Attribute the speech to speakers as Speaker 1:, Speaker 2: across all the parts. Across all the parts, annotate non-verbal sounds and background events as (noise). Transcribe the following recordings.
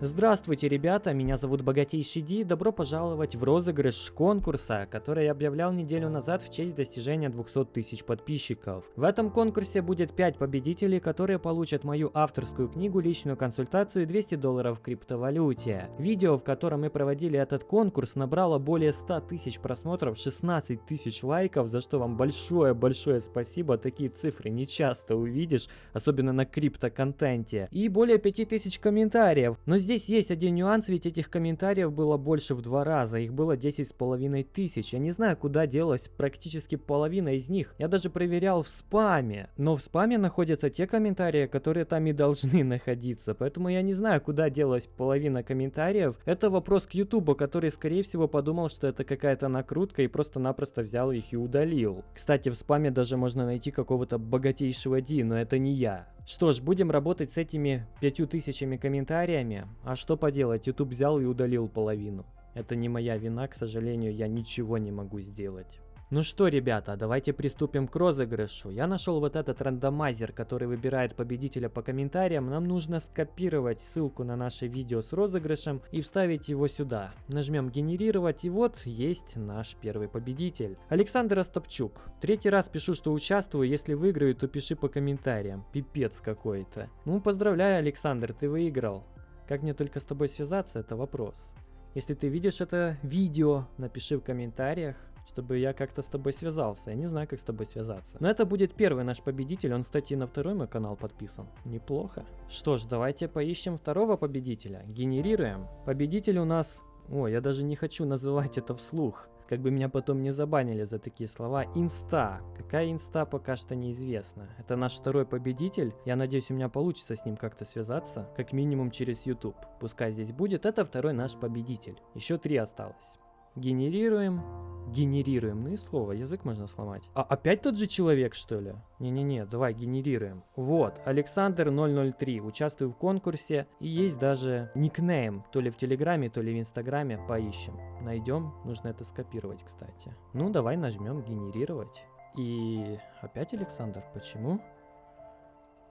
Speaker 1: Здравствуйте, ребята, меня зовут Богатейший Ди, добро пожаловать в розыгрыш конкурса, который я объявлял неделю назад в честь достижения 200 тысяч подписчиков. В этом конкурсе будет 5 победителей, которые получат мою авторскую книгу, личную консультацию и 200 долларов в криптовалюте. Видео, в котором мы проводили этот конкурс, набрало более 100 тысяч просмотров, 16 тысяч лайков, за что вам большое-большое спасибо, такие цифры не часто увидишь, особенно на крипто-контенте. И более 5000 комментариев, но здесь Здесь есть один нюанс, ведь этих комментариев было больше в два раза, их было 10 с половиной тысяч. Я не знаю, куда делась практически половина из них. Я даже проверял в спаме, но в спаме находятся те комментарии, которые там и должны (laughs) находиться, поэтому я не знаю, куда делась половина комментариев. Это вопрос к ютубу, который скорее всего подумал, что это какая-то накрутка и просто-напросто взял их и удалил. Кстати, в спаме даже можно найти какого-то богатейшего Ди, но это не я. Что ж, будем работать с этими пятью тысячами комментариями. А что поделать, YouTube взял и удалил половину. Это не моя вина, к сожалению, я ничего не могу сделать. Ну что, ребята, давайте приступим к розыгрышу. Я нашел вот этот рандомайзер, который выбирает победителя по комментариям. Нам нужно скопировать ссылку на наше видео с розыгрышем и вставить его сюда. Нажмем генерировать и вот есть наш первый победитель. Александр Остапчук. Третий раз пишу, что участвую. Если выиграю, то пиши по комментариям. Пипец какой-то. Ну, поздравляю, Александр, ты выиграл. Как мне только с тобой связаться, это вопрос. Если ты видишь это видео, напиши в комментариях чтобы я как-то с тобой связался. Я не знаю, как с тобой связаться. Но это будет первый наш победитель. Он, кстати, на второй мой канал подписан. Неплохо. Что ж, давайте поищем второго победителя. Генерируем. Победитель у нас... О, я даже не хочу называть это вслух. Как бы меня потом не забанили за такие слова. Инста. Какая инста, пока что неизвестно. Это наш второй победитель. Я надеюсь, у меня получится с ним как-то связаться. Как минимум через YouTube. Пускай здесь будет. Это второй наш победитель. Еще три осталось. Генерируем. Генерируем. Ну и слово, язык можно сломать. А опять тот же человек, что ли? Не-не-не, давай генерируем. Вот, Александр 003, участвую в конкурсе. И есть даже никнейм, то ли в Телеграме, то ли в Инстаграме. Поищем. Найдем, нужно это скопировать, кстати. Ну, давай нажмем генерировать. И опять Александр, почему?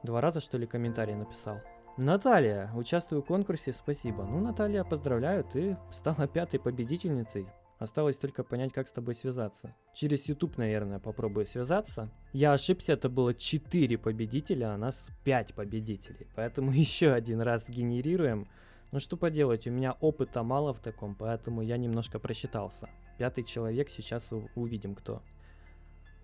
Speaker 1: Два раза, что ли, комментарий написал. Наталья, участвую в конкурсе, спасибо. Ну, Наталья, поздравляю, ты стала пятой победительницей. Осталось только понять, как с тобой связаться. Через YouTube, наверное, попробую связаться. Я ошибся, это было 4 победителя, а нас 5 победителей. Поэтому (laughs) еще один раз генерируем. Ну что поделать, у меня опыта мало в таком, поэтому я немножко просчитался. Пятый человек, сейчас увидим кто.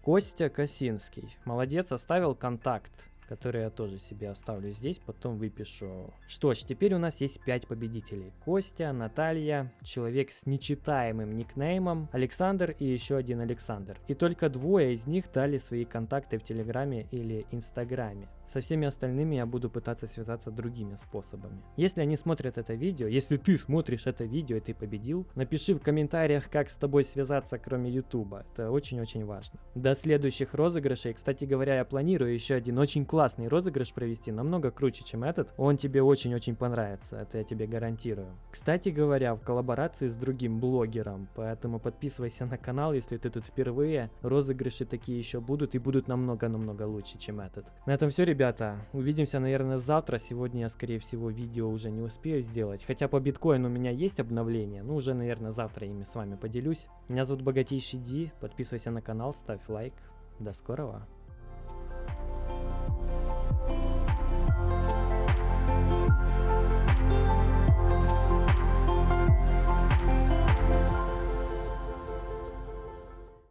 Speaker 1: Костя Косинский. Молодец, оставил контакт который я тоже себе оставлю здесь, потом выпишу. Что ж, теперь у нас есть 5 победителей. Костя, Наталья, человек с нечитаемым никнеймом, Александр и еще один Александр. И только двое из них дали свои контакты в Телеграме или Инстаграме. Со всеми остальными я буду пытаться связаться другими способами. Если они смотрят это видео, если ты смотришь это видео и ты победил, напиши в комментариях, как с тобой связаться, кроме Ютуба. Это очень-очень важно. До следующих розыгрышей. Кстати говоря, я планирую еще один очень классный розыгрыш провести, намного круче, чем этот. Он тебе очень-очень понравится, это я тебе гарантирую. Кстати говоря, в коллаборации с другим блогером, поэтому подписывайся на канал, если ты тут впервые. Розыгрыши такие еще будут и будут намного-намного лучше, чем этот. На этом все, ребята. Увидимся, наверное, завтра. Сегодня я, скорее всего, видео уже не успею сделать. Хотя по биткоину у меня есть обновление. Ну, уже, наверное, завтра ими с вами поделюсь. Меня зовут Богатейший Ди. Подписывайся на канал, ставь лайк. До скорого.